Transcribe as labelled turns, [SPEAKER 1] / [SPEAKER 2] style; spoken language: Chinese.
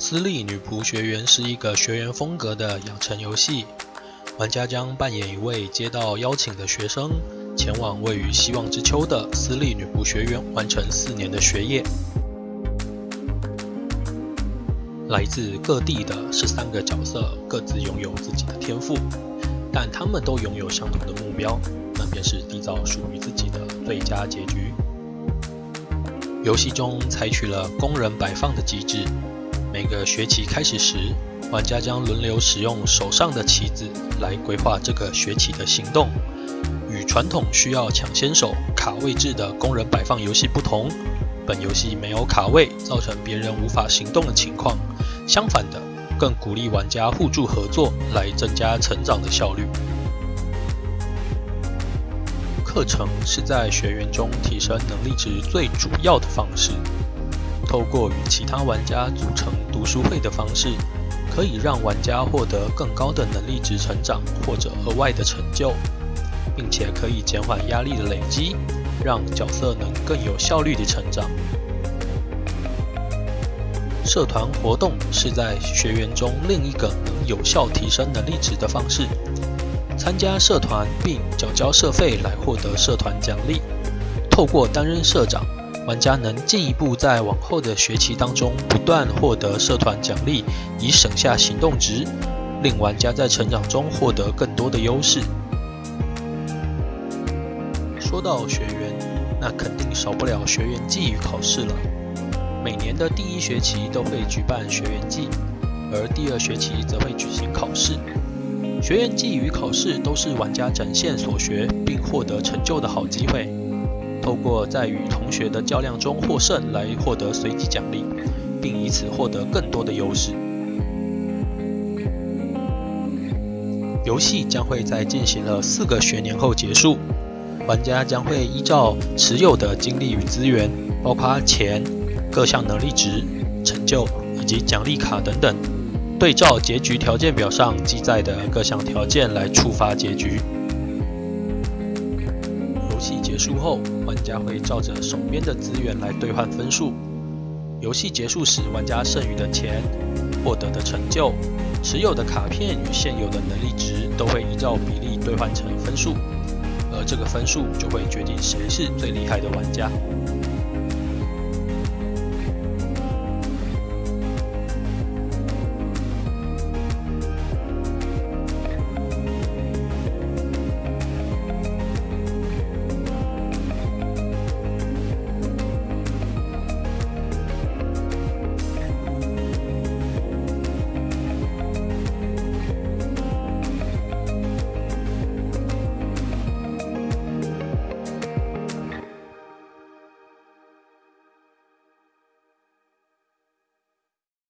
[SPEAKER 1] 私立女仆学园是一个学员风格的养成游戏，玩家将扮演一位接到邀请的学生，前往位于希望之丘的私立女仆学院完成四年的学业。来自各地的十三个角色各自拥有自己的天赋，但他们都拥有相同的目标，那便是缔造属于自己的最佳结局。游戏中采取了工人摆放的机制。每个学期开始时，玩家将轮流使用手上的棋子来规划这个学期的行动。与传统需要抢先手、卡位置的工人摆放游戏不同，本游戏没有卡位造成别人无法行动的情况。相反的，更鼓励玩家互助合作来增加成长的效率。课程是在学员中提升能力值最主要的方式。透过与其他玩家组成读书会的方式，可以让玩家获得更高的能力值成长或者额外的成就，并且可以减缓压力的累积，让角色能更有效率的成长。社团活动是在学员中另一个能有效提升能力值的方式。参加社团并缴交社费来获得社团奖励，透过担任社长。玩家能进一步在往后的学期当中不断获得社团奖励，以省下行动值，令玩家在成长中获得更多的优势。说到学员，那肯定少不了学员季与考试了。每年的第一学期都会举办学员季，而第二学期则会举行考试。学员季与考试都是玩家展现所学并获得成就的好机会。透过在与同学的较量中获胜来获得随机奖励，并以此获得更多的优势。游戏将会在进行了四个学年后结束，玩家将会依照持有的精力与资源，包括钱、各项能力值、成就以及奖励卡等等，对照结局条件表上记载的各项条件来触发结局。游戏结束后，玩家会照着手边的资源来兑换分数。游戏结束时，玩家剩余的钱、获得的成就、持有的卡片与现有的能力值都会依照比例兑换成分数，而这个分数就会决定谁是最厉害的玩家。